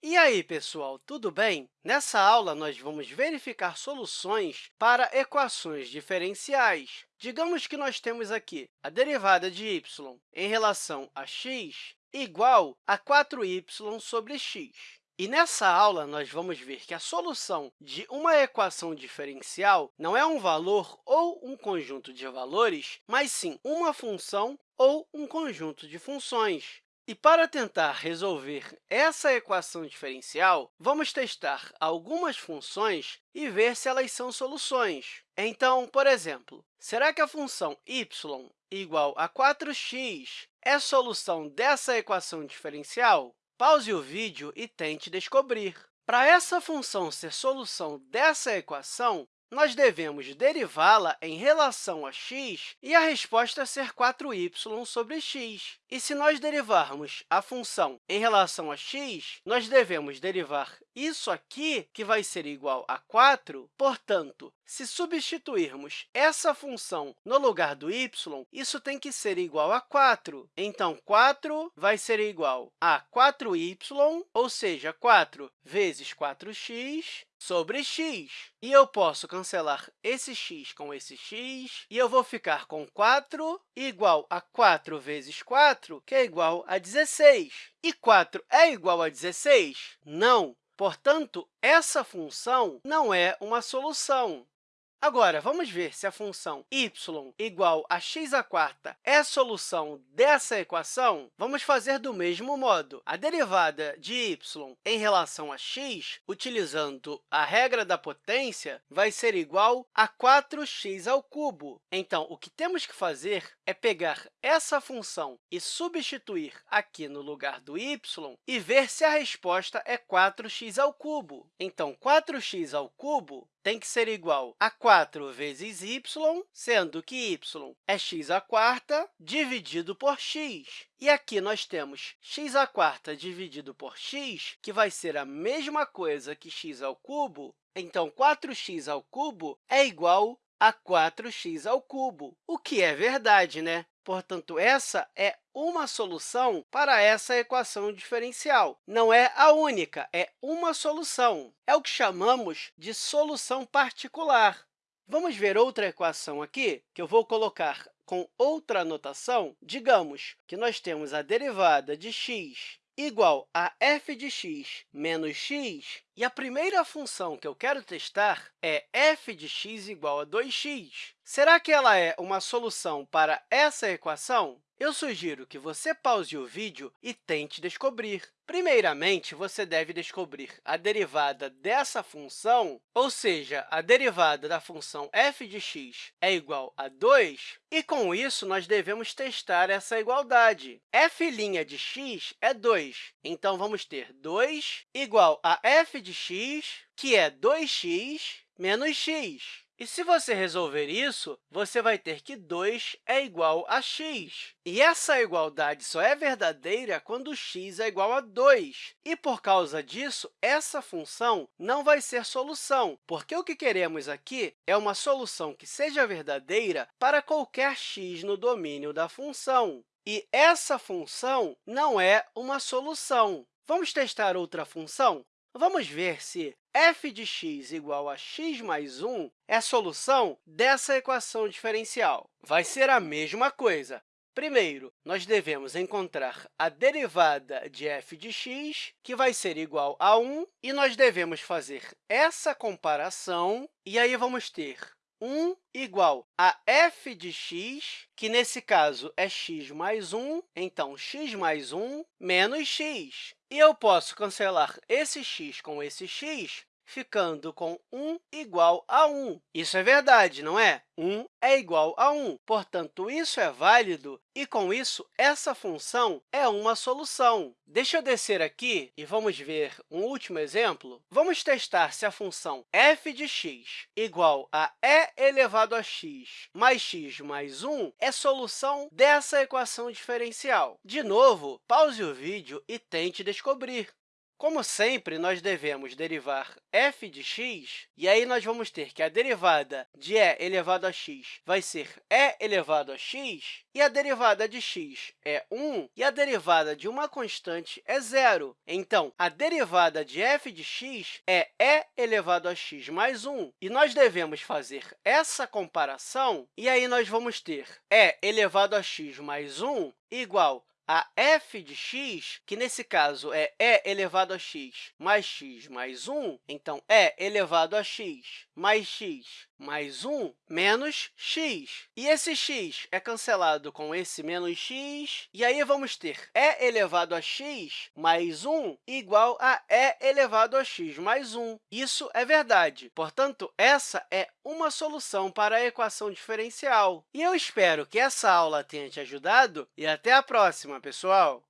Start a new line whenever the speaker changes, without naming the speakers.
E aí, pessoal, tudo bem? Nessa aula, nós vamos verificar soluções para equações diferenciais. Digamos que nós temos aqui a derivada de y em relação a x igual a 4y sobre x. E nessa aula, nós vamos ver que a solução de uma equação diferencial não é um valor ou um conjunto de valores, mas sim uma função ou um conjunto de funções. E para tentar resolver essa equação diferencial, vamos testar algumas funções e ver se elas são soluções. Então, por exemplo, será que a função y igual a 4x é solução dessa equação diferencial? Pause o vídeo e tente descobrir. Para essa função ser solução dessa equação, nós devemos derivá-la em relação a x e a resposta ser 4y sobre x. E se nós derivarmos a função em relação a x, nós devemos derivar isso aqui, que vai ser igual a 4. Portanto, se substituirmos essa função no lugar do y, isso tem que ser igual a 4. Então, 4 vai ser igual a 4y, ou seja, 4 vezes 4x sobre x. E eu posso cancelar esse x com esse x, e eu vou ficar com 4 igual a 4 vezes 4, que é igual a 16. E 4 é igual a 16? Não! Portanto, essa função não é uma solução. Agora, vamos ver se a função y igual a x à quarta é a solução dessa equação. Vamos fazer do mesmo modo. A derivada de y em relação a x, utilizando a regra da potência, vai ser igual a 4x ao cubo. Então, o que temos que fazer é pegar essa função e substituir aqui no lugar do y e ver se a resposta é 4x ao cubo. Então, 4x ao cubo tem que ser igual a 4 vezes y, sendo que y é x à dividido por x. E aqui nós temos x à dividido por x, que vai ser a mesma coisa que x ao. Então, 4x ao é igual a 4x ao o que é verdade, né? Portanto, essa é uma solução para essa equação diferencial. Não é a única, é uma solução. É o que chamamos de solução particular. Vamos ver outra equação aqui, que eu vou colocar com outra notação. Digamos que nós temos a derivada de x igual a f de x menos x, e a primeira função que eu quero testar é f de x igual a 2x. Será que ela é uma solução para essa equação? Eu sugiro que você pause o vídeo e tente descobrir. Primeiramente, você deve descobrir a derivada dessa função, ou seja, a derivada da função f de x é igual a 2, e, com isso, nós devemos testar essa igualdade. f' de x é 2, então vamos ter 2 igual a f de x, que é 2x menos x. E se você resolver isso, você vai ter que 2 é igual a x. E essa igualdade só é verdadeira quando x é igual a 2. E, por causa disso, essa função não vai ser solução, porque o que queremos aqui é uma solução que seja verdadeira para qualquer x no domínio da função. E essa função não é uma solução. Vamos testar outra função? Vamos ver se f de x igual a x mais 1 é solução dessa equação diferencial. Vai ser a mesma coisa. Primeiro, nós devemos encontrar a derivada de f de x, que vai ser igual a 1, e nós devemos fazer essa comparação, e aí vamos ter 1 igual a f de x, que, nesse caso, é x mais 1, então, x mais 1 menos x. E eu posso cancelar esse x com esse x, ficando com 1 igual a 1. Isso é verdade, não é? 1 é igual a 1. Portanto, isso é válido e, com isso, essa função é uma solução. Deixa eu descer aqui e vamos ver um último exemplo. Vamos testar se a função f de x igual a e elevado a x mais x mais 1 é solução dessa equação diferencial. De novo, pause o vídeo e tente descobrir. Como sempre, nós devemos derivar f de x, e aí nós vamos ter que a derivada de e elevado a x vai ser e elevado a x, e a derivada de x é 1, e a derivada de uma constante é zero. Então, a derivada de f de x é e elevado a x mais 1, e nós devemos fazer essa comparação, e aí nós vamos ter e elevado a x mais 1 igual a f de x, que nesse caso é e elevado a x mais x mais 1, então, e elevado a x mais x mais 1 menos x. E esse x é cancelado com esse menos x, e aí vamos ter e elevado a x mais 1 igual a e elevado a x mais 1. Isso é verdade. Portanto, essa é uma solução para a equação diferencial. E eu espero que essa aula tenha te ajudado, e até a próxima, pessoal!